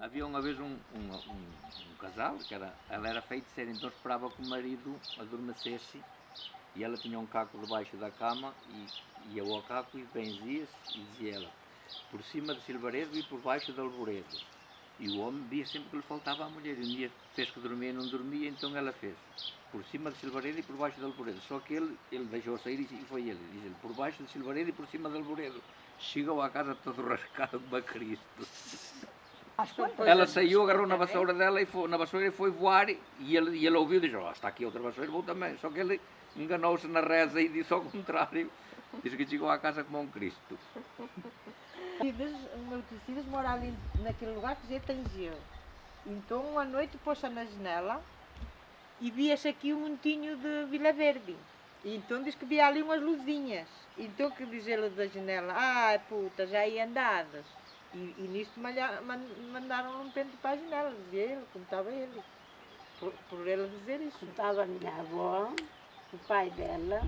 Havia uma vez um, um, um, um casal, que era, ela era feiticeira, então esperava que o marido adormecesse e ela tinha um caco debaixo da cama e ia ao caco e benzia-se e dizia ela, por cima de Silvaredo e por baixo de Alvoredo. E o homem via sempre que lhe faltava a mulher. E um dia fez que dormia e não dormia, então ela fez. Por cima de Silvaredo e por baixo de Alvoredo. Só que ele, ele deixou sair e foi ele. Diz ele, por baixo de Silvaredo e por cima de Alvoredo. Chegou à casa todo rascado como a Cristo. Ela saiu, agarrou na vassoura dela e foi, na vassoura e foi voar e ele, e ele ouviu e disse, oh, está aqui outra vassoura, vou também. Só que ele enganou-se na reza e disse ao contrário. Disse que chegou à casa como um Cristo. Tecidas, o meu tecidas mora ali naquele lugar que já tem gelo. Então uma noite pôs na janela e via-se aqui um montinho de Vila Verde. E então diz que via ali umas luzinhas. Então que diz ele da janela, ah puta, já ia andadas. E, e nisto mandaram um pente para a janela, dizia ele, contava ele. Por, por ele dizer isso. Estava a minha avó, o pai dela,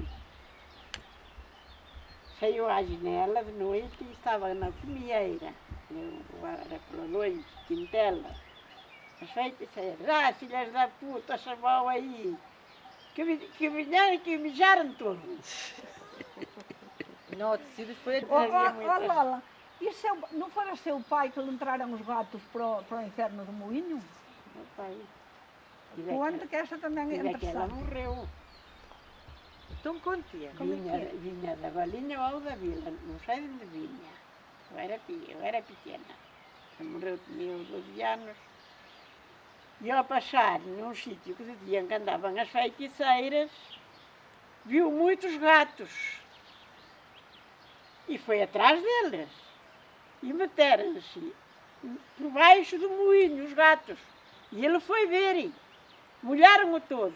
saiu à janela de noite e estava na comieira. Era pela noite, quintela. As feiticeiras, ah, filhas da puta, chamou aí. Que, que vieram que mijaram todos. Não, tecidas foi a Ó, ó, dizer ó, muitas. E seu, não fora seu pai que lhe entraram os gatos para o, para o inferno do moinho? Meu pai. Conta que essa também é interessante. morreu. Então conte Como é Vinha, é? vinha da Valinha ou da Vila, não sei de onde vinha. Eu era, eu era pequena. Ela morreu, tinha uns 12 anos. E ao passar num sítio que diziam que andavam as feiticeiras, viu muitos gatos. E foi atrás deles. E meteram-se por baixo do moinho, os gatos. E ele foi ver. Molharam-o todo.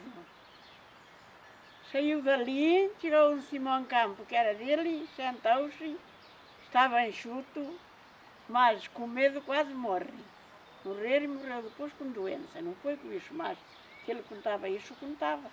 Saiu dali, tirou um Simão Campo, que era dele, sentou-se, estava enxuto, mas com medo quase morre. Morrer e morreu depois com doença, não foi com isso, mas que ele contava isso, contava.